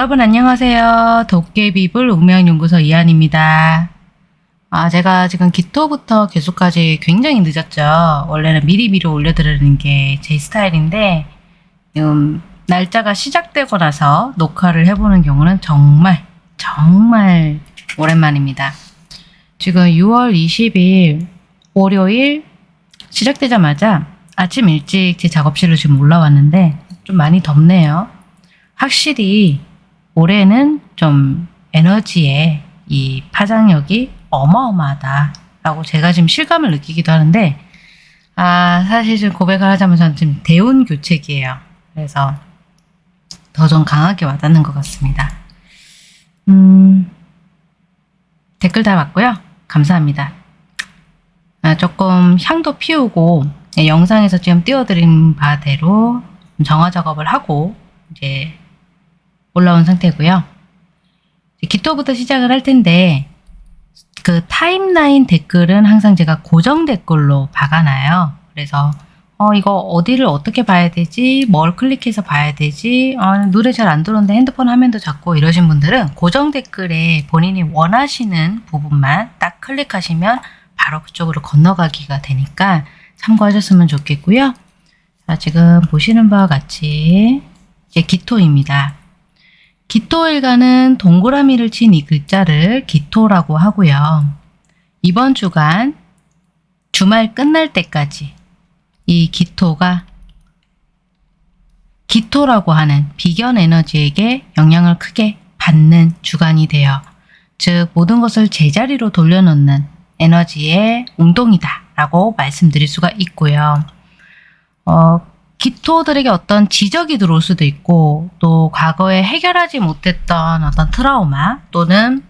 네, 여러분 안녕하세요. 도깨비불 운명연구소 이한입니다. 아, 제가 지금 기토부터 개수까지 굉장히 늦었죠. 원래는 미리미리 올려드리는 게 제 스타일인데 지금 날짜가 시작되고 나서 녹화를 해보는 경우는 정말 정말 오랜만입니다. 지금 6월 20일 월요일 시작되자마자 아침 일찍 제 작업실로 지금 올라왔는데 좀 많이 덥네요. 확실히 올해는 좀 에너지의 이 파장력이 어마어마하다라고 제가 지금 실감을 느끼기도 하는데 아 사실 좀 고백을 하자면 저는 지금 대운 교책이에요. 그래서 더 좀 강하게 와닿는 것 같습니다. 음 댓글 다 봤고요. 감사합니다. 아, 조금 향도 피우고 네, 영상에서 지금 띄워드린 바대로 정화 작업을 하고 이제 올라온 상태고요. 기토부터 시작을 할 텐데 그 타임라인 댓글은 항상 제가 고정 댓글로 박아놔요. 그래서 어 이거 어디를 어떻게 봐야 되지? 뭘 클릭해서 봐야 되지? 어, 노래 잘 안 들어오는데 핸드폰 화면도 작고 이러신 분들은 고정 댓글에 본인이 원하시는 부분만 딱 클릭하시면 바로 그쪽으로 건너가기가 되니까 참고하셨으면 좋겠고요. 자, 지금 보시는 바와 같이 이제 기토입니다. 기토일간은 동그라미를 친 이 글자를 기토라고 하고요. 이번 주간 주말 끝날 때까지 이 기토가 기토라고 하는 비견 에너지에게 영향을 크게 받는 주간이 되어 즉 모든 것을 제자리로 돌려놓는 에너지의 운동이다 라고 말씀드릴 수가 있고요. 어, 기토들에게 어떤 지적이 들어올 수도 있고 또 과거에 해결하지 못했던 어떤 트라우마 또는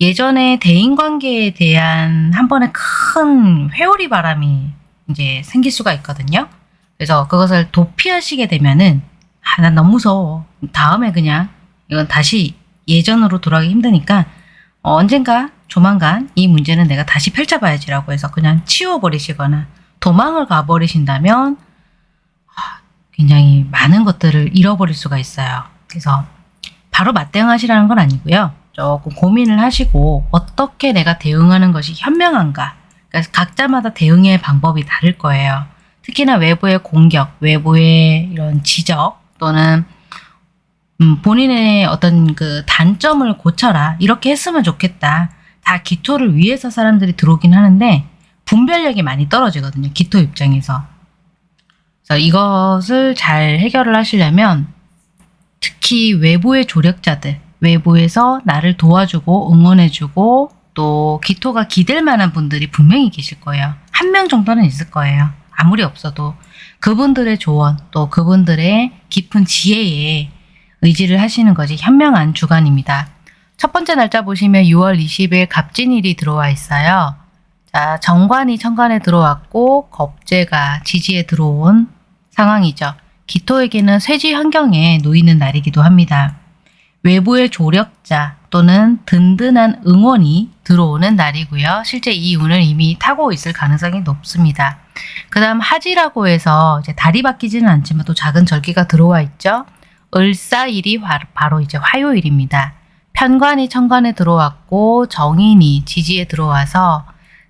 예전에 대인관계에 대한 한 번의 큰 회오리 바람이 이제 생길 수가 있거든요. 그래서 그것을 도피하시게 되면은 아, 난 너무 무서워. 다음에 그냥 이건 다시 예전으로 돌아가기 힘드니까 어, 언젠가 조만간 이 문제는 내가 다시 펼쳐봐야지라고 해서 그냥 치워버리시거나 도망을 가버리신다면 굉장히 많은 것들을 잃어버릴 수가 있어요. 그래서 바로 맞대응하시라는 건 아니고요. 조금 고민을 하시고 어떻게 내가 대응하는 것이 현명한가 그러니까 각자마다 대응의 방법이 다를 거예요. 특히나 외부의 공격, 외부의 이런 지적 또는 음, 본인의 어떤 그 단점을 고쳐라 이렇게 했으면 좋겠다. 다 기토를 위해서 사람들이 들어오긴 하는데 분별력이 많이 떨어지거든요. 기토 입장에서. 그래서 이것을 잘 해결을 하시려면 특히 외부의 조력자들, 외부에서 나를 도와주고 응원해주고 또 기토가 기댈 만한 분들이 분명히 계실 거예요. 한 명 정도는 있을 거예요. 아무리 없어도 그분들의 조언 또 그분들의 깊은 지혜에 의지를 하시는 것이 현명한 주간입니다. 첫 번째 날짜 보시면 6월 20일 갑진일이 들어와 있어요. 자, 정관이 천간에 들어왔고 겁재가 지지에 들어온 상황이죠. 기토에게는 쇠지 환경에 놓이는 날이기도 합니다. 외부의 조력자 또는 든든한 응원이 들어오는 날이고요. 실제 이 운을 이미 타고 있을 가능성이 높습니다. 그 다음 하지라고 해서 이제 달이 바뀌지는 않지만 또 작은 절기가 들어와 있죠. 을사일이 바로 이제 화요일입니다. 편관이 천관에 들어왔고 정인이 지지에 들어와서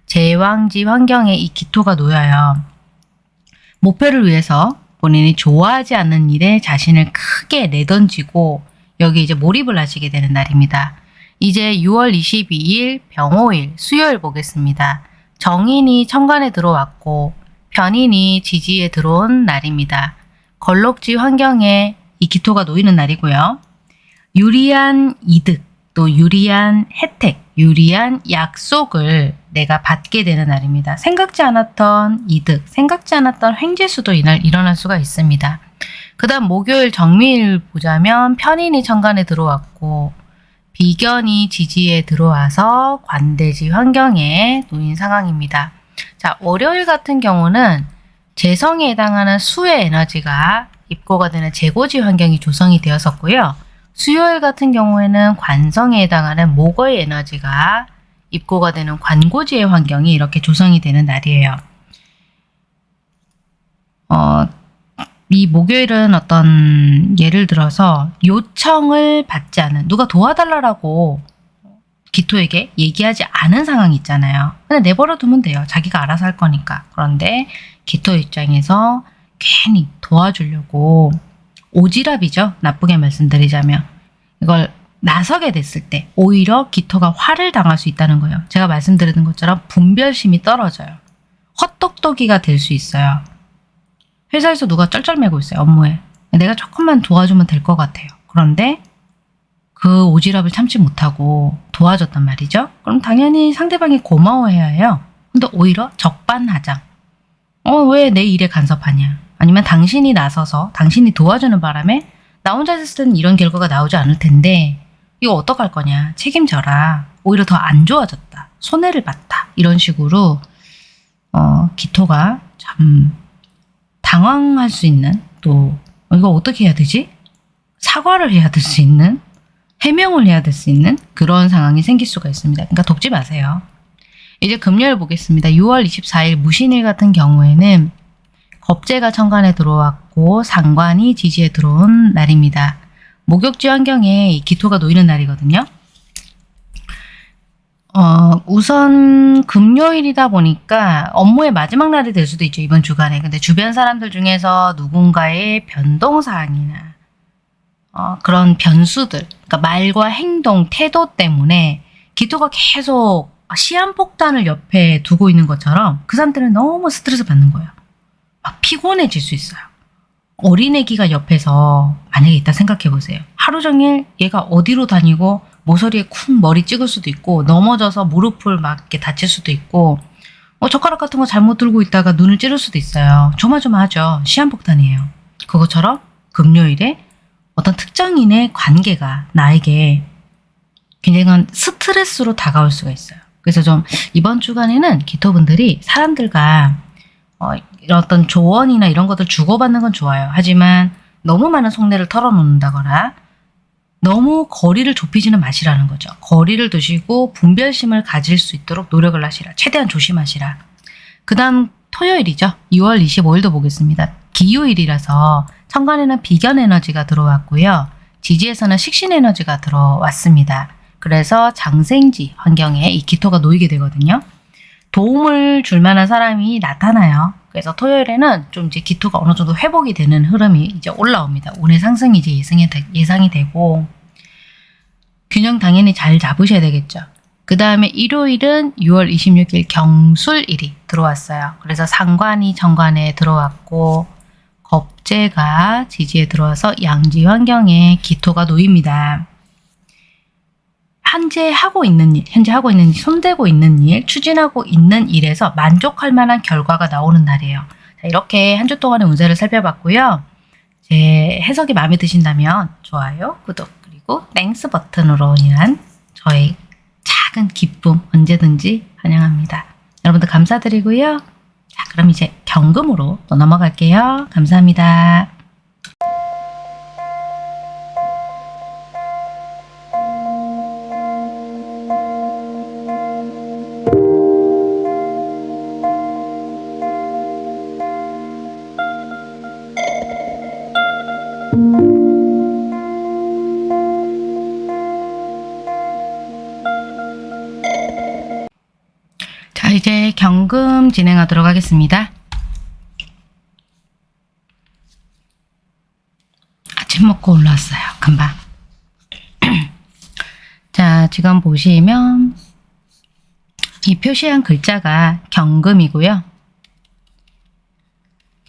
제왕지 환경에 이 기토가 놓여요. 목표를 위해서 본인이 좋아하지 않는 일에 자신을 크게 내던지고 여기 이제 몰입을 하시게 되는 날입니다. 이제 6월 22일 병호일 수요일 보겠습니다. 정인이 천간에 들어왔고 편인이 지지에 들어온 날입니다. 걸록지 환경에 이 기토가 놓이는 날이고요. 유리한 이득 또 유리한 혜택 유리한 약속을 내가 받게 되는 날입니다. 생각지 않았던 이득, 생각지 않았던 횡재수도 이날 일어날 수가 있습니다. 그 다음 목요일 정미일 보자면 편인이 천간에 들어왔고 비견이 지지에 들어와서 관대지 환경에 놓인 상황입니다. 자 월요일 같은 경우는 재성에 해당하는 수의 에너지가 입고가 되는 재고지 환경이 조성이 되었었고요. 수요일 같은 경우에는 관성에 해당하는 목의 에너지가 입고가 되는 관고지의 환경이 이렇게 조성이 되는 날이에요. 어, 이 목요일은 어떤 예를 들어서 요청을 받지 않은 누가 도와달라고 기토에게 얘기하지 않은 상황이 있잖아요. 그냥 내버려 두면 돼요. 자기가 알아서 할 거니까. 그런데 기토 입장에서 괜히 도와주려고 오지랖이죠. 나쁘게 말씀드리자면 이걸 나서게 됐을 때 오히려 기토가 화를 당할 수 있다는 거예요. 제가 말씀드리는 것처럼 분별심이 떨어져요. 헛똑똑이가 될 수 있어요. 회사에서 누가 쩔쩔매고 있어요. 업무에. 내가 조금만 도와주면 될 것 같아요. 그런데 그 오지랖을 참지 못하고 도와줬단 말이죠. 그럼 당연히 상대방이 고마워해야 해요. 근데 오히려 적반하장. 어, 왜 내 일에 간섭하냐? 아니면 당신이 나서서 당신이 도와주는 바람에 나 혼자 했을 때는 이런 결과가 나오지 않을 텐데 이거 어떡할 거냐? 책임져라. 오히려 더 안 좋아졌다. 손해를 봤다. 이런 식으로 어, 기토가 참 당황할 수 있는 또 어, 이거 어떻게 해야 되지? 사과를 해야 될 수 있는 해명을 해야 될 수 있는 그런 상황이 생길 수가 있습니다. 그러니까 돕지 마세요. 이제 금요일 보겠습니다. 6월 24일 무신일 같은 경우에는 겁재가 천간에 들어왔고 상관이 지지에 들어온 날입니다. 목욕지 환경에 이 기토가 놓이는 날이거든요. 어, 우선 금요일이다 보니까 업무의 마지막 날이 될 수도 있죠. 이번 주간에. 근데 주변 사람들 중에서 누군가의 변동사항이나 어, 그런 변수들, 그러니까 말과 행동, 태도 때문에 기토가 계속 시한폭탄을 옆에 두고 있는 것처럼 그 사람들은 너무 스트레스 받는 거예요. 막 피곤해질 수 있어요. 어린애기가 옆에서 만약에 있다 생각해 보세요. 하루 종일 얘가 어디로 다니고 모서리에 쿵 머리 찍을 수도 있고 넘어져서 무릎을 막 이렇게 다칠 수도 있고 어, 젓가락 같은 거 잘못 들고 있다가 눈을 찌를 수도 있어요. 조마조마하죠. 시한폭탄이에요. 그것처럼 금요일에 어떤 특정인의 관계가 나에게 굉장한 스트레스로 다가올 수가 있어요. 그래서 좀 이번 주간에는 기토분들이 사람들과 어, 어떤 조언이나 이런 것들 주고받는 건 좋아요. 하지만 너무 많은 속내를 털어놓는다거나 너무 거리를 좁히지는 마시라는 거죠. 거리를 두시고 분별심을 가질 수 있도록 노력을 하시라. 최대한 조심하시라. 그 다음 토요일이죠. 2월 25일도 보겠습니다. 기요일이라서 천간에는 비견 에너지가 들어왔고요. 지지에서는 식신 에너지가 들어왔습니다. 그래서 장생지 환경에 이 기토가 놓이게 되거든요. 도움을 줄 만한 사람이 나타나요. 그래서 토요일에는 좀 이제 기토가 어느 정도 회복이 되는 흐름이 이제 올라옵니다. 운의 상승이 이제 예상이, 되, 예상이 되고 균형 당연히 잘 잡으셔야 되겠죠. 그 다음에 일요일은 6월 26일 경술일이 들어왔어요. 그래서 상관이 천간에 들어왔고 겁재가 지지에 들어와서 양지 환경에 기토가 놓입니다. 현재 하고 있는 일, 현재 하고 있는 일, 손대고 있는 일, 추진하고 있는 일에서 만족할 만한 결과가 나오는 날이에요. 자, 이렇게 한 주 동안의 운세를 살펴봤고요. 제 해석이 마음에 드신다면 좋아요, 구독, 그리고 Thanks 버튼으로 인한 저의 작은 기쁨 언제든지 환영합니다. 여러분들 감사드리고요. 자, 그럼 이제 경금으로 또 넘어갈게요. 감사합니다. 경금 진행하도록 하겠습니다. 아침 먹고 올라왔어요. 금방. 자, 지금 보시면 이 표시한 글자가 경금이고요.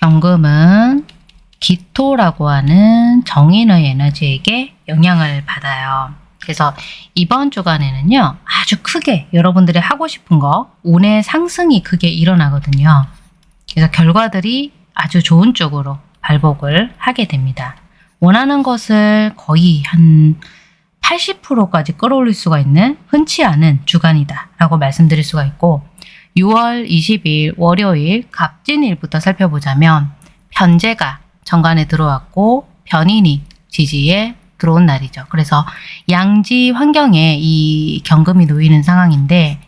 경금은 기토라고 하는 정인의 에너지에게 영향을 받아요. 그래서 이번 주간에는요, 아주 크게 여러분들이 하고 싶은 거, 운의 상승이 크게 일어나거든요. 그래서 결과들이 아주 좋은 쪽으로 발복을 하게 됩니다. 원하는 것을 거의 한 80%까지 끌어올릴 수가 있는 흔치 않은 주간이다 라고 말씀드릴 수가 있고 6월 20일 월요일 갑진일부터 살펴보자면 편제가 정관에 들어왔고 변인이 지지에 들어온 날이죠. 그래서 양지 환경에 이 경금이 놓이는 상황인데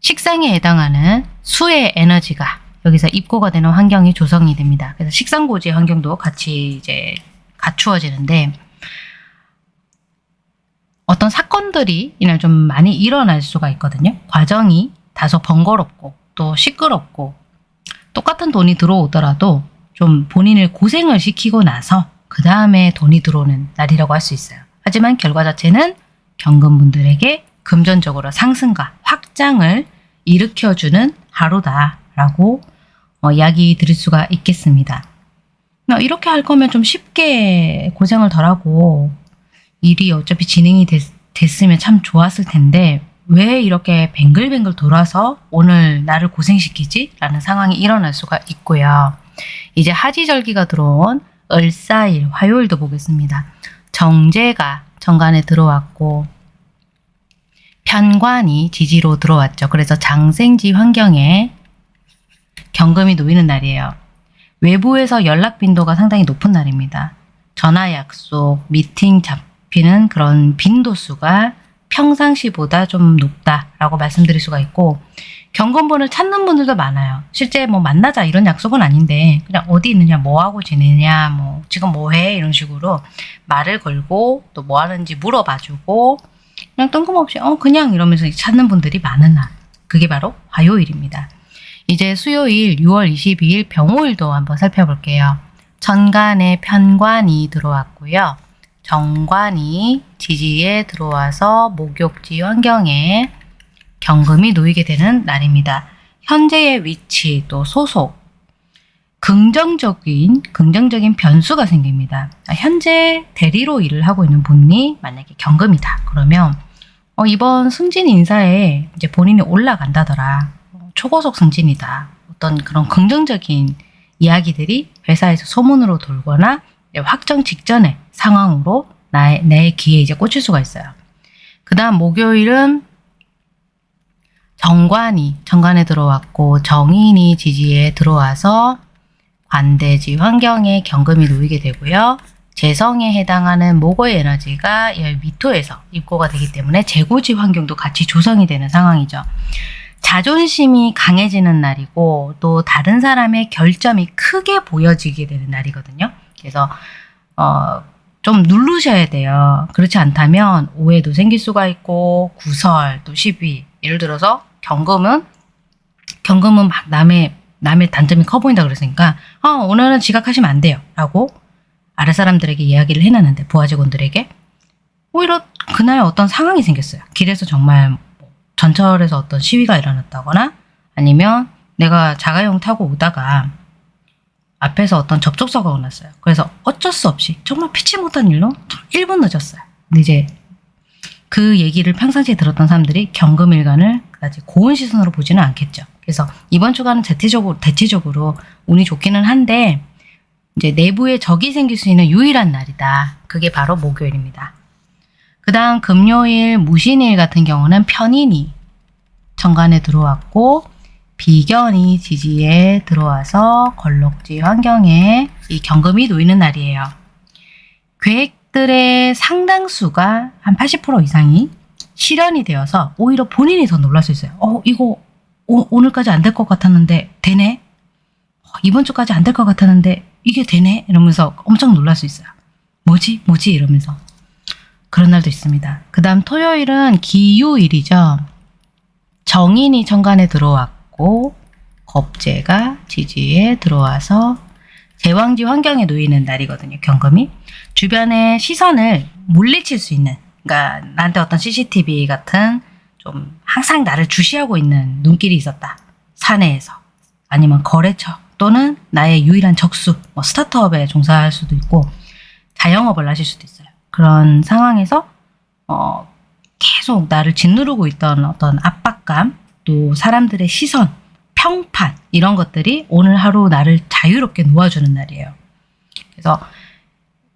식상에 해당하는 수의 에너지가 여기서 입고가 되는 환경이 조성이 됩니다. 그래서 식상고지 환경도 같이 이제 갖추어지는데 어떤 사건들이 이날 좀 많이 일어날 수가 있거든요. 과정이 다소 번거롭고 또 시끄럽고 똑같은 돈이 들어오더라도 좀 본인을 고생을 시키고 나서 그 다음에 돈이 들어오는 날이라고 할 수 있어요. 하지만 결과 자체는 경금분들에게 금전적으로 상승과 확장을 일으켜주는 하루다라고 어, 이야기 드릴 수가 있겠습니다. 어, 이렇게 할 거면 좀 쉽게 고생을 덜하고 일이 어차피 진행이 됐, 됐으면 참 좋았을 텐데 왜 이렇게 뱅글뱅글 돌아서 오늘 나를 고생시키지? 라는 상황이 일어날 수가 있고요. 이제 하지절기가 들어온 을사일, 화요일도 보겠습니다. 정제가 정관에 들어왔고 편관이 지지로 들어왔죠. 그래서 장생지 환경에 경금이 놓이는 날이에요. 외부에서 연락 빈도가 상당히 높은 날입니다. 전화 약속, 미팅 잡히는 그런 빈도수가 평상시보다 좀 높다라고 말씀드릴 수가 있고 경건본을 찾는 분들도 많아요. 실제 뭐 만나자 이런 약속은 아닌데 그냥 어디 있느냐, 뭐 하고 지내냐, 뭐 지금 뭐해 이런 식으로 말을 걸고 또 뭐 하는지 물어봐주고 그냥 뜬금없이 어 그냥 이러면서 찾는 분들이 많은 날. 그게 바로 화요일입니다. 이제 수요일 6월 22일 병호일도 한번 살펴볼게요. 천간에 편관이 들어왔고요. 정관이 지지에 들어와서 목욕지 환경에 경금이 놓이게 되는 날입니다. 현재의 위치 또 소속 긍정적인 긍정적인 변수가 생깁니다. 현재 대리로 일을 하고 있는 분이 만약에 경금이다. 그러면 어, 이번 승진 인사에 이제 본인이 올라간다더라. 초고속 승진이다. 어떤 그런 긍정적인 이야기들이 회사에서 소문으로 돌거나 확정 직전의 상황으로 나의, 내 귀에 이제 꽂힐 수가 있어요. 그 다음 목요일은 정관이 정관에 들어왔고 정인이 지지에 들어와서 관대지 환경에 경금이 놓이게 되고요. 재성에 해당하는 목의 에너지가 미토에서 입고가 되기 때문에 재고지 환경도 같이 조성이 되는 상황이죠. 자존심이 강해지는 날이고 또 다른 사람의 결점이 크게 보여지게 되는 날이거든요. 그래서 어, 좀 누르셔야 돼요. 그렇지 않다면 오해도 생길 수가 있고 구설 또 시비 예를 들어서 경금은 경금은 막 남의 남의 단점이 커 보인다 그랬으니까 어, 오늘은 지각하시면 안 돼요 라고 아래 사람들에게 이야기를 해놨는데 부하 직원들에게 오히려 그날 어떤 상황이 생겼어요. 길에서 정말 뭐 전철에서 어떤 시위가 일어났다거나 아니면 내가 자가용 타고 오다가 앞에서 어떤 접촉사고가 났어요. 그래서 어쩔 수 없이 정말 피치 못한 일로 1분 늦었어요. 근데 이제 그 얘기를 평상시에 들었던 사람들이 경금일간을 그다지 고운 시선으로 보지는 않겠죠. 그래서 이번 주간은 대체적으로, 대체적으로 운이 좋기는 한데 이제 내부에 적이 생길 수 있는 유일한 날이다. 그게 바로 목요일입니다. 그 다음 금요일 무신일 같은 경우는 편인이 정관에 들어왔고 비견이 지지에 들어와서 걸럭지 환경에 이 경금이 놓이는 날이에요. 계획들의 상당수가 한 80% 이상이 실현이 되어서 오히려 본인이 더 놀랄 수 있어요. 어, 이거 오, 늘까지 안 될 것 같았는데 되네? 어, 이번 주까지 안 될 것 같았는데 이게 되네? 이러면서 엄청 놀랄 수 있어요. 뭐지? 뭐지? 이러면서. 그런 날도 있습니다. 그 다음 토요일은 기유일이죠. 정인이 천간에 들어왔고 겁재가 지지에 들어와서 제왕지 환경에 놓이는 날이거든요. 경금이. 주변의 시선을 물리칠 수 있는 그러니까 나한테 어떤 CCTV 같은 좀 항상 나를 주시하고 있는 눈길이 있었다. 사내에서 아니면 거래처 또는 나의 유일한 적수 뭐 스타트업에 종사할 수도 있고 자영업을 하실 수도 있어요. 그런 상황에서 어, 계속 나를 짓누르고 있던 어떤 압박감 또 사람들의 시선 평판 이런 것들이 오늘 하루 나를 자유롭게 놓아주는 날이에요. 그래서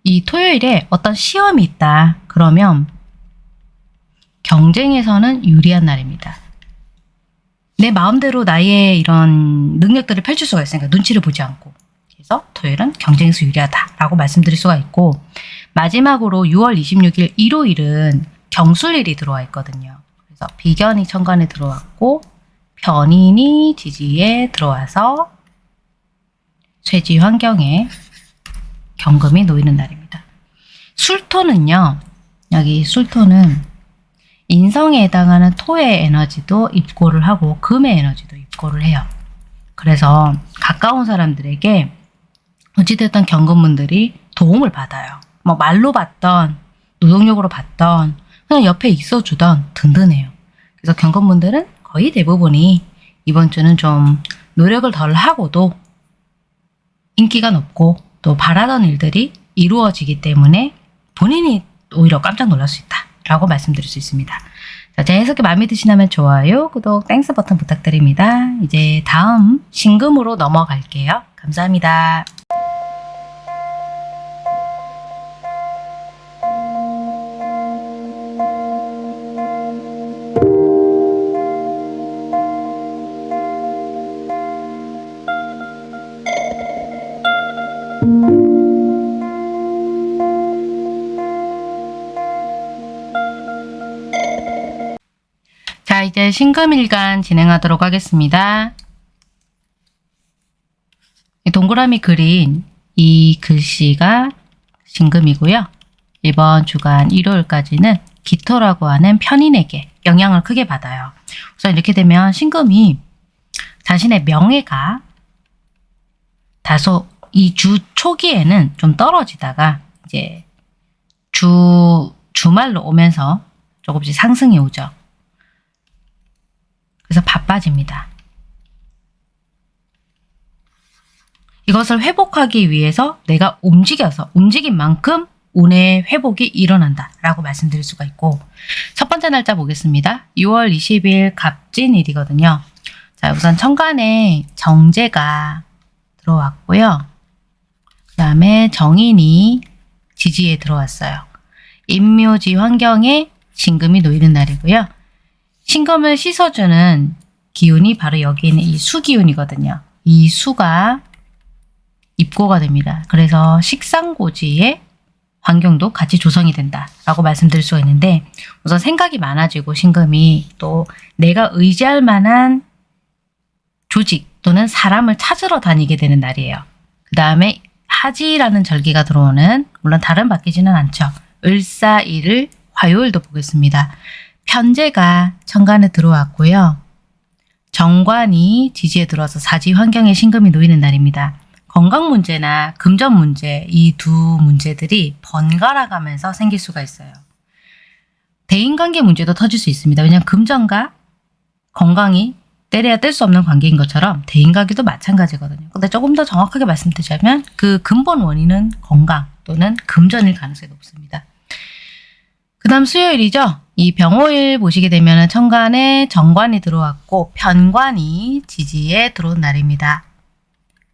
이 토요일에 어떤 시험이 있다 그러면 경쟁에서는 유리한 날입니다. 내 마음대로 나의 이런 능력들을 펼칠 수가 있으니까 눈치를 보지 않고 그래서 토요일은 경쟁에서 유리하다라고 말씀드릴 수가 있고 마지막으로 6월 26일 일요일은 경술일이 들어와 있거든요. 그래서 비견이 천간에 들어왔고 변인이 지지에 들어와서 쇠지 환경에 경금이 놓이는 날입니다. 술토는요. 여기 술토는 인성에 해당하는 토의 에너지도 입고를 하고 금의 에너지도 입고를 해요. 그래서 가까운 사람들에게 어찌됐든 경금분들이 도움을 받아요. 뭐 말로 받던 노동력으로 받던 그냥 옆에 있어주던 든든해요. 그래서 경금분들은 거의 대부분이 이번 주는 좀 노력을 덜 하고도 인기가 높고 또 바라던 일들이 이루어지기 때문에 본인이 오히려 깜짝 놀랄 수 있다 라고 말씀드릴 수 있습니다. 자, 제 해석이 마음에 드시다면 좋아요, 구독, Thanks 버튼 부탁드립니다. 이제 다음 신금으로 넘어갈게요. 감사합니다. 이제 신금일간 진행하도록 하겠습니다. 이 동그라미 그린 이 글씨가 신금이고요. 이번 주간 일요일까지는 기토라고 하는 편인에게 영향을 크게 받아요. 우선 이렇게 되면 신금이 자신의 명예가 다소 이 주 초기에는 좀 떨어지다가 이제 주 주말로 오면서 조금씩 상승이 오죠. 그래서 바빠집니다. 이것을 회복하기 위해서 내가 움직여서 움직인 만큼 운의 회복이 일어난다 라고 말씀드릴 수가 있고 첫 번째 날짜 보겠습니다. 6월 20일 갑진일이거든요. 자 우선 천간에 정제가 들어왔고요. 그 다음에 정인이 지지에 들어왔어요. 임묘지 환경에 신금이 놓이는 날이고요. 신금을 씻어주는 기운이 바로 여기 있는 이 수기운이거든요. 이 수가 입고가 됩니다. 그래서 식상고지의 환경도 같이 조성이 된다라고 말씀드릴 수가 있는데 우선 생각이 많아지고 신금이 또 내가 의지할 만한 조직 또는 사람을 찾으러 다니게 되는 날이에요. 그 다음에 하지라는 절기가 들어오는 물론 다른 바뀌지는 않죠. 을사일을 화요일도 보겠습니다. 편제가 천간에 들어왔고요. 정관이 지지에 들어와서 사지 환경에 신금이 놓이는 날입니다. 건강 문제나 금전 문제 이 두 문제들이 번갈아 가면서 생길 수가 있어요. 대인관계 문제도 터질 수 있습니다. 왜냐하면 금전과 건강이 때려야 뗄 수 없는 관계인 것처럼 대인관계도 마찬가지거든요. 근데 조금 더 정확하게 말씀드리자면 그 근본 원인은 건강 또는 금전일 가능성이 높습니다. 그 다음 수요일이죠. 이 병호일 보시게 되면 천간에 정관이 들어왔고 편관이 지지에 들어온 날입니다.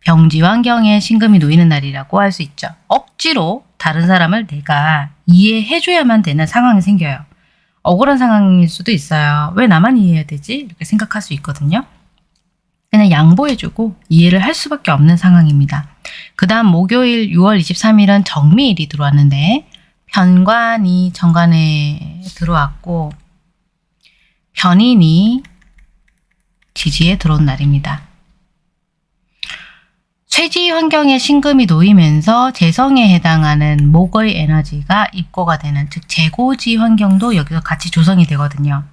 병지 환경에 신금이 놓이는 날이라고 할 수 있죠. 억지로 다른 사람을 내가 이해해줘야만 되는 상황이 생겨요. 억울한 상황일 수도 있어요. 왜 나만 이해해야 되지? 이렇게 생각할 수 있거든요. 그냥 양보해주고 이해를 할 수밖에 없는 상황입니다. 그 다음 목요일 6월 23일은 정미일이 들어왔는데 편관이 정관에 들어왔고 편인이 지지에 들어온 날입니다. 쇠지 환경에 신금이 놓이면서 재성에 해당하는 목의 에너지가 입고가 되는 즉 재고지 환경도 여기서 같이 조성이 되거든요.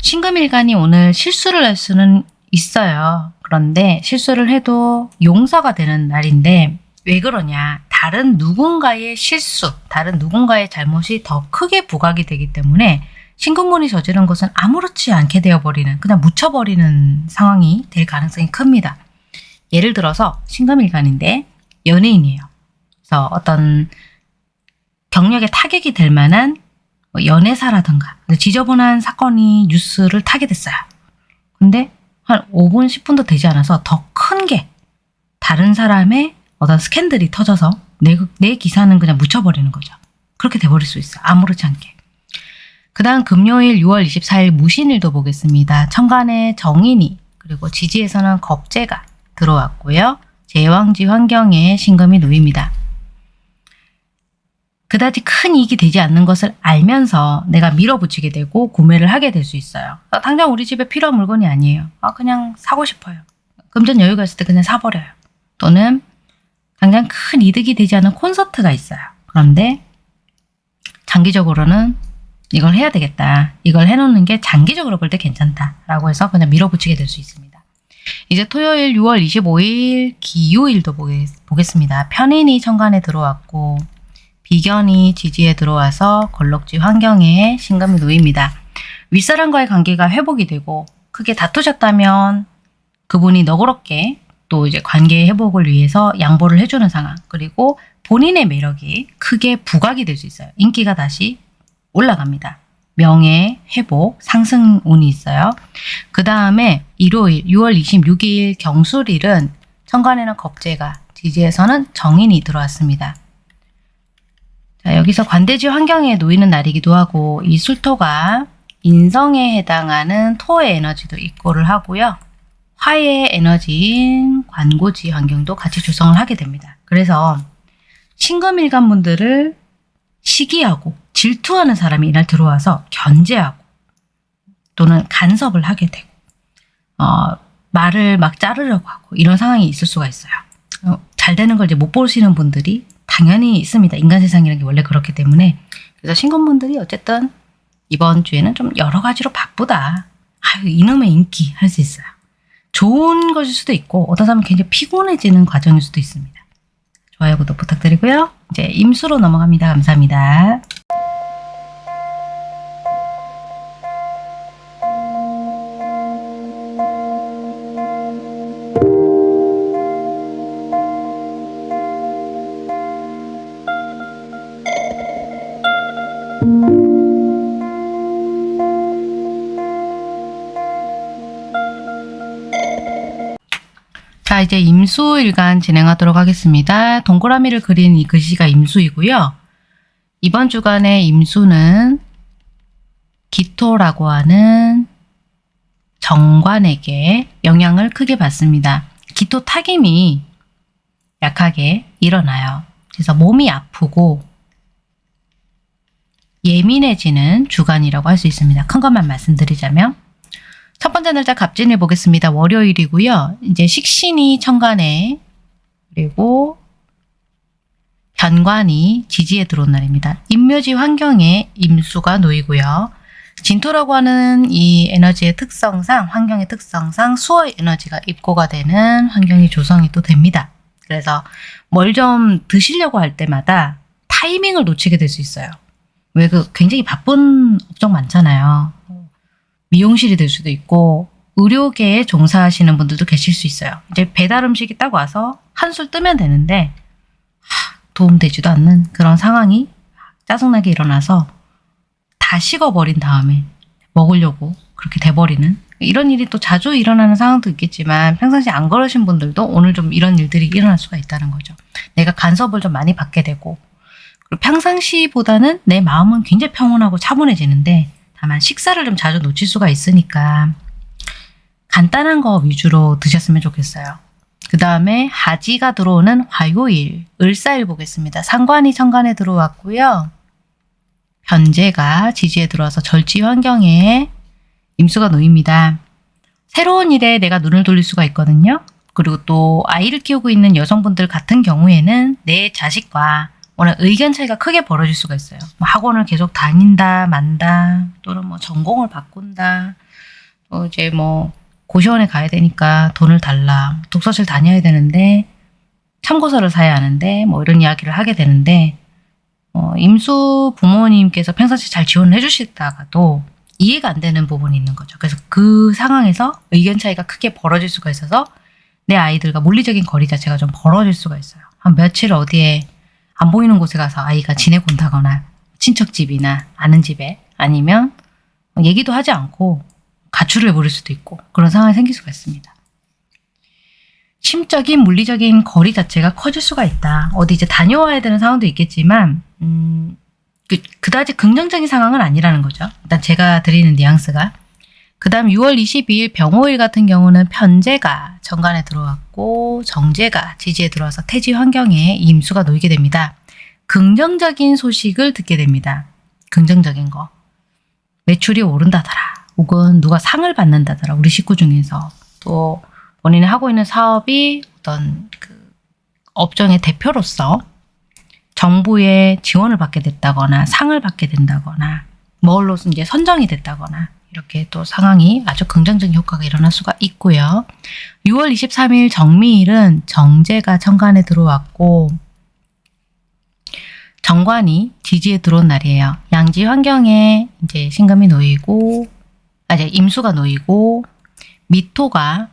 신금일간이 오늘 실수를 할 수는 있어요. 그런데 실수를 해도 용서가 되는 날인데 왜 그러냐 다른 누군가의 실수 다른 누군가의 잘못이 더 크게 부각이 되기 때문에 신금문이 저지른 것은 아무렇지 않게 되어버리는 그냥 묻혀버리는 상황이 될 가능성이 큽니다. 예를 들어서 신금일간인데 연예인이에요. 그래서 어떤 경력에 타격이 될 만한 뭐 연애사라든가 지저분한 사건이 뉴스를 타게 됐어요. 근데 한 5분 10분도 되지 않아서 더 큰 게 다른 사람의 어떤 스캔들이 터져서 내, 내 기사는 그냥 묻혀버리는 거죠. 그렇게 돼버릴 수 있어요. 아무렇지 않게. 그 다음 금요일 6월 24일 무신일도 보겠습니다. 천간에 정인이 그리고 지지에서는 겁재가 들어왔고요. 제왕지 환경에 신금이 놓입니다. 그다지 큰 이익이 되지 않는 것을 알면서 내가 밀어붙이게 되고 구매를 하게 될 수 있어요. 아, 당장 우리 집에 필요한 물건이 아니에요. 아, 그냥 사고 싶어요. 금전 여유가 있을 때 그냥 사버려요. 또는 당장 큰 이득이 되지 않은 콘서트가 있어요. 그런데 장기적으로는 이걸 해야 되겠다. 이걸 해놓는 게 장기적으로 볼 때 괜찮다라고 해서 그냥 밀어붙이게 될 수 있습니다. 이제 토요일 6월 25일 기요일도 보겠, 보겠습니다. 편인이 천간에 들어왔고 비견이 지지에 들어와서 걸럭지 환경에 신금이 놓입니다. 윗사람과의 관계가 회복이 되고 크게 다투셨다면 그분이 너그럽게 또 이제 관계 회복을 위해서 양보를 해주는 상황 그리고 본인의 매력이 크게 부각이 될 수 있어요. 인기가 다시 올라갑니다. 명예, 회복, 상승 운이 있어요. 그 다음에 일요일 6월 26일 경술일은 천간에는 겁재가 지지에서는 정인이 들어왔습니다. 자, 여기서 관대지 환경에 놓이는 날이기도 하고 이 술토가 인성에 해당하는 토의 에너지도 입고를 하고요. 화의 에너지인 관고지 환경도 같이 조성을 하게 됩니다. 그래서 신금일간 분들을 시기하고 질투하는 사람이 이날 들어와서 견제하고 또는 간섭을 하게 되고 어, 말을 막 자르려고 하고 이런 상황이 있을 수가 있어요. 어, 잘 되는 걸 이제 못 보시는 분들이 당연히 있습니다. 인간 세상이라는 게 원래 그렇기 때문에 그래서 신금분들이 어쨌든 이번 주에는 좀 여러 가지로 바쁘다. 아유 이놈의 인기 할 수 있어요. 좋은 것일 수도 있고 어떤 사람은 굉장히 피곤해지는 과정일 수도 있습니다. 좋아요, 구독 부탁드리고요. 이제 임수로 넘어갑니다. 감사합니다. 임수일간 진행하도록 하겠습니다. 동그라미를 그린 이 글씨가 임수이고요. 이번 주간의 임수는 기토라고 하는 정관에게 영향을 크게 받습니다. 기토 타김이 약하게 일어나요. 그래서 몸이 아프고 예민해지는 주간이라고 할 수 있습니다. 큰 것만 말씀드리자면 첫 번째 날짜 갑진을 보겠습니다. 월요일이고요. 이제 식신이 천간에 그리고 변관이 지지에 들어온 날입니다. 임묘지 환경에 임수가 놓이고요. 진토라고 하는 이 에너지의 특성상 환경의 특성상 수의 에너지가 입고가 되는 환경이 조성이 또 됩니다. 그래서 뭘 좀 드시려고 할 때마다 타이밍을 놓치게 될 수 있어요. 왜 그 굉장히 바쁜 업종 많잖아요. 미용실이 될 수도 있고 의료계에 종사하시는 분들도 계실 수 있어요. 이제 배달 음식이 딱 와서 한술 뜨면 되는데 하, 도움되지도 않는 그런 상황이 짜증나게 일어나서 다 식어버린 다음에 먹으려고 그렇게 돼버리는 이런 일이 또 자주 일어나는 상황도 있겠지만 평상시 안 그러신 분들도 오늘 좀 이런 일들이 일어날 수가 있다는 거죠. 내가 간섭을 좀 많이 받게 되고 그리고 평상시보다는 내 마음은 굉장히 평온하고 차분해지는데 다만 식사를 좀 자주 놓칠 수가 있으니까 간단한 거 위주로 드셨으면 좋겠어요. 그 다음에 하지가 들어오는 화요일, 을사일 보겠습니다. 상관이 천간에 들어왔고요. 변제가 지지에 들어와서 절지 환경에 임수가 놓입니다. 새로운 일에 내가 눈을 돌릴 수가 있거든요. 그리고 또 아이를 키우고 있는 여성분들 같은 경우에는 내 자식과 워낙 의견 차이가 크게 벌어질 수가 있어요. 뭐 학원을 계속 다닌다, 만다, 또는 뭐 전공을 바꾼다, 또 이제 뭐 고시원에 가야 되니까 돈을 달라, 독서실 다녀야 되는데 참고서를 사야 하는데 뭐 이런 이야기를 하게 되는데 어, 임수 부모님께서 평상시 잘 지원을 해주시다가도 이해가 안 되는 부분이 있는 거죠. 그래서 그 상황에서 의견 차이가 크게 벌어질 수가 있어서 내 아이들과 물리적인 거리 자체가 좀 벌어질 수가 있어요. 한 며칠 어디에 안 보이는 곳에 가서 아이가 지내고 온다거나 친척집이나 아는 집에 아니면 얘기도 하지 않고 가출을 해버릴 수도 있고 그런 상황이 생길 수가 있습니다. 심적인 물리적인 거리 자체가 커질 수가 있다. 어디 이제 다녀와야 되는 상황도 있겠지만 음, 그, 그다지 긍정적인 상황은 아니라는 거죠. 일단 제가 드리는 뉘앙스가 그 다음 6월 22일 병호일 같은 경우는 편제가 정관에 들어왔고 정제가 지지에 들어와서 태지 환경에 임수가 놓이게 됩니다. 긍정적인 소식을 듣게 됩니다. 긍정적인 거. 매출이 오른다더라. 혹은 누가 상을 받는다더라. 우리 식구 중에서. 또 본인이 하고 있는 사업이 어떤 그 업종의 대표로서 정부의 지원을 받게 됐다거나 상을 받게 된다거나 뭘로서 이제 선정이 됐다거나 이렇게 또 상황이 아주 긍정적인 효과가 일어날 수가 있고요. 6월 23일 정미일은 정제가 정관에 들어왔고 정관이 지지에 들어온 날이에요. 양지 환경에 이제 신금이 놓이고 아 이제 임수가 놓이고 미토가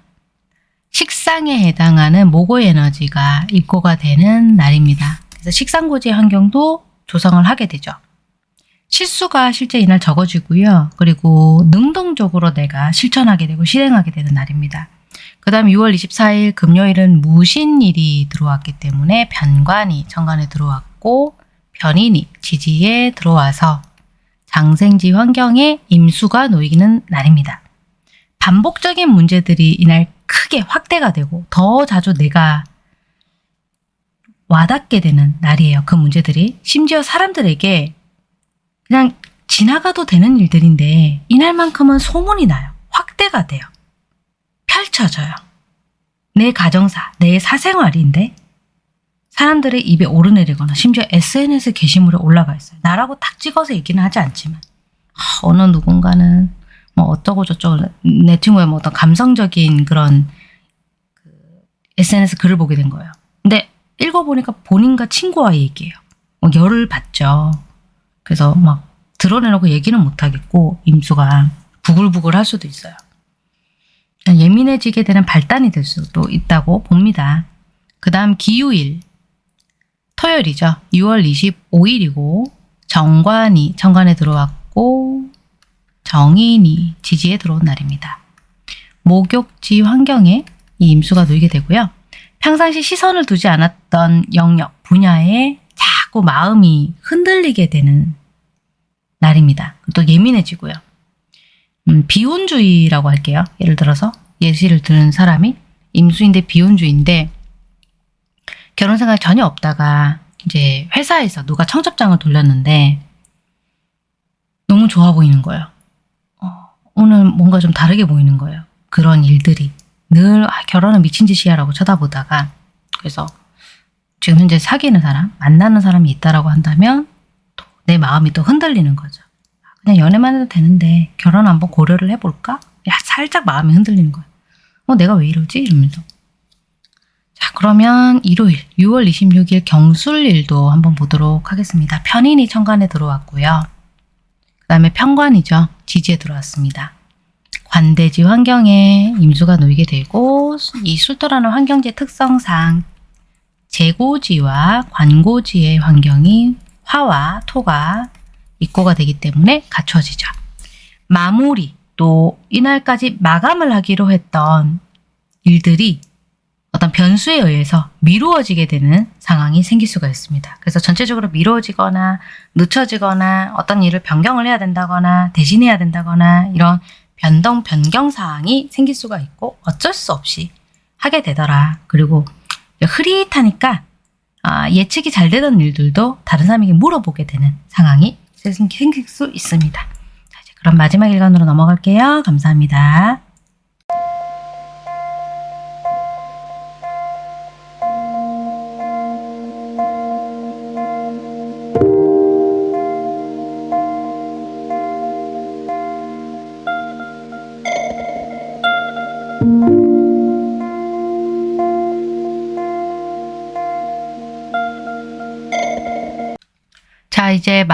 식상에 해당하는 모고 에너지가 입고가 되는 날입니다. 그래서 식상고지 환경도 조성을 하게 되죠. 실수가 실제 이날 적어지고요. 그리고 능동적으로 내가 실천하게 되고 실행하게 되는 날입니다. 그 다음 6월 24일 금요일은 무신일이 들어왔기 때문에 변관이 정관에 들어왔고 변인이 지지에 들어와서 장생지 환경에 임수가 놓이는 날입니다. 반복적인 문제들이 이날 크게 확대가 되고 더 자주 내가 와닿게 되는 날이에요. 그 문제들이. 심지어 사람들에게 그냥 지나가도 되는 일들인데 이날만큼은 소문이 나요. 확대가 돼요. 펼쳐져요. 내 가정사, 내 사생활인데 사람들의 입에 오르내리거나 심지어 SNS 게시물에 올라가 있어요. 나라고 딱 찍어서 얘기는 하지 않지만 아, 어느 누군가는 뭐 어쩌고 저쩌고 내 친구의 뭐 어떤 감성적인 그런 그 SNS 글을 보게 된 거예요. 근데 읽어보니까 본인과 친구와의 얘기예요. 뭐 열을 받죠. 그래서 막 드러내놓고 얘기는 못하겠고 임수가 부글부글 할 수도 있어요. 예민해지게 되는 발단이 될 수도 있다고 봅니다. 그 다음 기후일 토요일이죠. 6월 25일이고 정관이 정관에 들어왔고 정인이 지지에 들어온 날입니다. 목욕지 환경에 이 임수가 놓이게 되고요. 평상시 시선을 두지 않았던 영역, 분야에 자꾸 마음이 흔들리게 되는 날입니다. 또 예민해지고요. 음, 비혼주의라고 할게요. 예를 들어서 예시를 드는 사람이 임수인데 비혼주의인데 결혼 생각 전혀 없다가 이제 회사에서 누가 청첩장을 돌렸는데 너무 좋아 보이는 거예요. 어, 오늘 뭔가 좀 다르게 보이는 거예요. 그런 일들이 늘 아, 결혼은 미친 짓이야라고 쳐다보다가 그래서 지금 현재 사귀는 사람, 만나는 사람이 있다라고 한다면 또 내 마음이 또 흔들리는 거죠. 그냥 연애만 해도 되는데 결혼 한번 고려를 해볼까? 야, 살짝 마음이 흔들리는 거예요. 어, 내가 왜 이러지? 이러면서. 자, 그러면 일요일 6월 26일 경술일도 한번 보도록 하겠습니다. 편인이 천간에 들어왔고요. 그 다음에 편관이죠. 지지에 들어왔습니다. 관대지 환경에 임수가 놓이게 되고 이 술토라는 환경지 특성상 재고지와 관고지의 환경이 화와 토가 입고가 되기 때문에 갖춰지죠. 마무리 또 이날까지 마감을 하기로 했던 일들이 어떤 변수에 의해서 미루어지게 되는 상황이 생길 수가 있습니다. 그래서 전체적으로 미루어지거나 늦춰지거나 어떤 일을 변경을 해야 된다거나 대신해야 된다거나 이런 변동 변경 사항이 생길 수가 있고 어쩔 수 없이 하게 되더라. 그리고 흐릿하니까 아, 예측이 잘 되던 일들도 다른 사람에게 물어보게 되는 상황이 생길 수 있습니다. 자, 이제 그럼 마지막 일간으로 넘어갈게요. 감사합니다.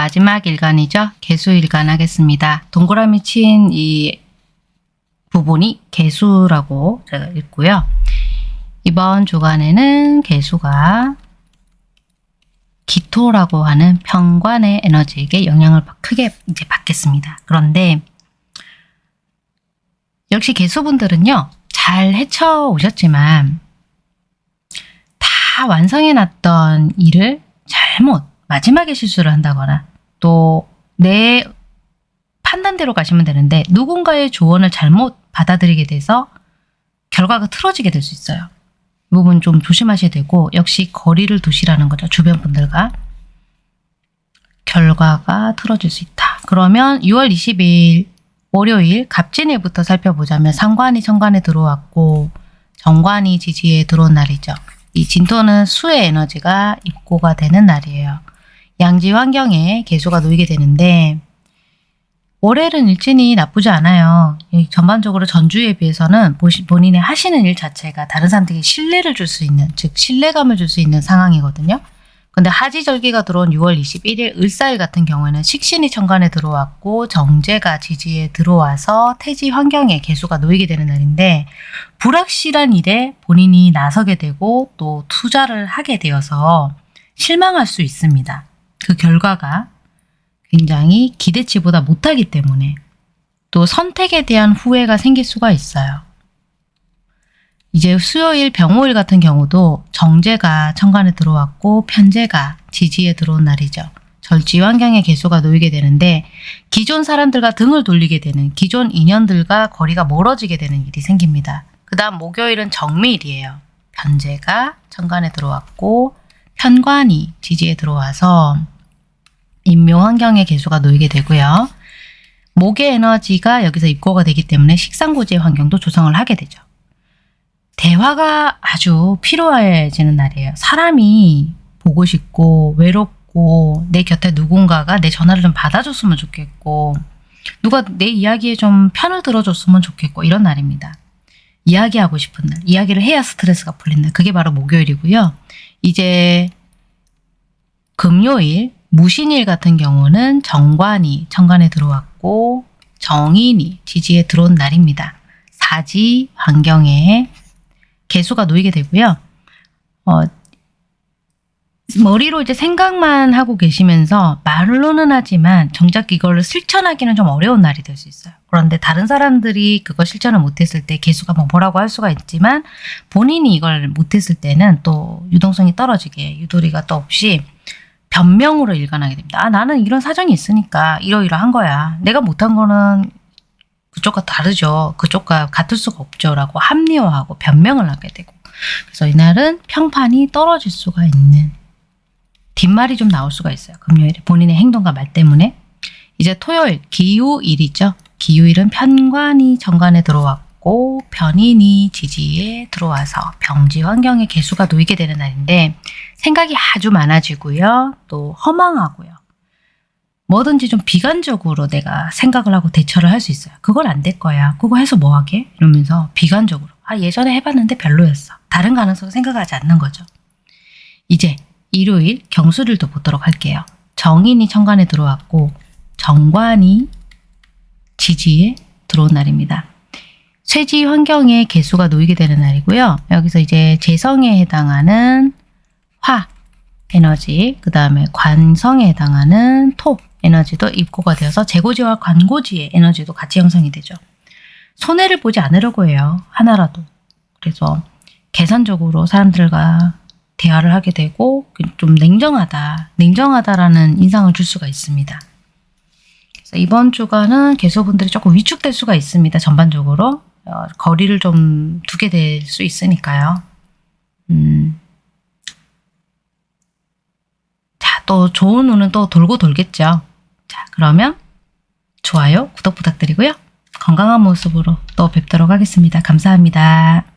마지막 일간이죠. 개수일간 하겠습니다. 동그라미 친 이 부분이 개수라고 제가 읽고요. 이번 주간에는 개수가 기토라고 하는 평관의 에너지에게 영향을 크게 이제 받겠습니다. 그런데 역시 개수분들은요. 잘 헤쳐 오셨지만 다 완성해 놨던 일을 잘못 마지막에 실수를 한다거나 또 내 판단대로 가시면 되는데 누군가의 조언을 잘못 받아들이게 돼서 결과가 틀어지게 될 수 있어요. 이 부분 좀 조심하셔야 되고 역시 거리를 두시라는 거죠. 주변 분들과. 결과가 틀어질 수 있다. 그러면 6월 20일 월요일 갑진일부터 살펴보자면 상관이 천간에 들어왔고 정관이 지지에 들어온 날이죠. 이 진토는 수의 에너지가 입고가 되는 날이에요. 양지 환경에 개수가 놓이게 되는데 월요일은 일진이 나쁘지 않아요. 이 전반적으로 전주에 비해서는 본인의 하시는 일 자체가 다른 사람들에게 신뢰를 줄 수 있는 즉 신뢰감을 줄 수 있는 상황이거든요. 근데 하지절기가 들어온 6월 21일 을사일 같은 경우에는 식신이 천간에 들어왔고 정제가 지지에 들어와서 태지 환경에 개수가 놓이게 되는 날인데 불확실한 일에 본인이 나서게 되고 또 투자를 하게 되어서 실망할 수 있습니다. 그 결과가 굉장히 기대치보다 못하기 때문에 또 선택에 대한 후회가 생길 수가 있어요. 이제 수요일 병호일 같은 경우도 정제가 천간에 들어왔고 편제가 지지에 들어온 날이죠. 절지 환경의 개수가 놓이게 되는데 기존 사람들과 등을 돌리게 되는 기존 인연들과 거리가 멀어지게 되는 일이 생깁니다. 그 다음 목요일은 정미일이에요. 편제가 천간에 들어왔고 편관이 지지에 들어와서 인묘 환경의 개수가 놓이게 되고요. 목의 에너지가 여기서 입고가 되기 때문에 식상고지의 환경도 조성을 하게 되죠. 대화가 아주 필요해지는 날이에요. 사람이 보고 싶고 외롭고 내 곁에 누군가가 내 전화를 좀 받아줬으면 좋겠고 누가 내 이야기에 좀 편을 들어줬으면 좋겠고 이런 날입니다. 이야기하고 싶은 날, 이야기를 해야 스트레스가 풀린 날. 그게 바로 목요일이고요. 이제 금요일, 무신일 같은 경우는 정관이 천간에 들어왔고 정인이 지지에 들어온 날입니다. 사지 환경에 개수가 놓이게 되고요. 어, 머리로 이제 생각만 하고 계시면서 말로는 하지만 정작 이걸 실천하기는 좀 어려운 날이 될 수 있어요. 그런데 다른 사람들이 그거 실천을 못했을 때 개수가 뭐 뭐라고 할 수가 있지만 본인이 이걸 못했을 때는 또 유동성이 떨어지게 유도리가 또 없이 변명으로 일관하게 됩니다. 아 나는 이런 사정이 있으니까 이러이러한 거야. 내가 못한 거는 그쪽과 다르죠. 그쪽과 같을 수가 없죠. 라고 합리화하고 변명을 하게 되고 그래서 이날은 평판이 떨어질 수가 있는 뒷말이 좀 나올 수가 있어요. 금요일에 본인의 행동과 말 때문에 이제 토요일 기후일이죠. 기후일은 편관이 정관에 들어왔고 편인이 지지에 들어와서 병지 환경에 개수가 놓이게 되는 날인데 생각이 아주 많아지고요. 또 허망하고요. 뭐든지 좀 비관적으로 내가 생각을 하고 대처를 할 수 있어요. 그걸 안 될 거야. 그거 해서 뭐 하게? 이러면서 비관적으로. 아 예전에 해봤는데 별로였어. 다른 가능성을 생각하지 않는 거죠. 이제 일요일 경수일도 보도록 할게요. 정인이 천간에 들어왔고 정관이 지지에 들어온 날입니다. 쇠지 환경에 개수가 놓이게 되는 날이고요. 여기서 이제 재성에 해당하는 화 에너지, 그 다음에 관성에 해당하는 토 에너지도 입고가 되어서 재고지와 관고지의 에너지도 같이 형성이 되죠. 손해를 보지 않으려고 해요. 하나라도. 그래서 계산적으로 사람들과 대화를 하게 되고 좀 냉정하다, 냉정하다라는 인상을 줄 수가 있습니다. 이번 주간은 개수분들이 조금 위축될 수가 있습니다. 전반적으로 어, 거리를 좀 두게 될 수 있으니까요. 음. 자, 또 좋은 운은 또 돌고 돌겠죠. 자, 그러면 좋아요, 구독 부탁드리고요. 건강한 모습으로 또 뵙도록 하겠습니다. 감사합니다.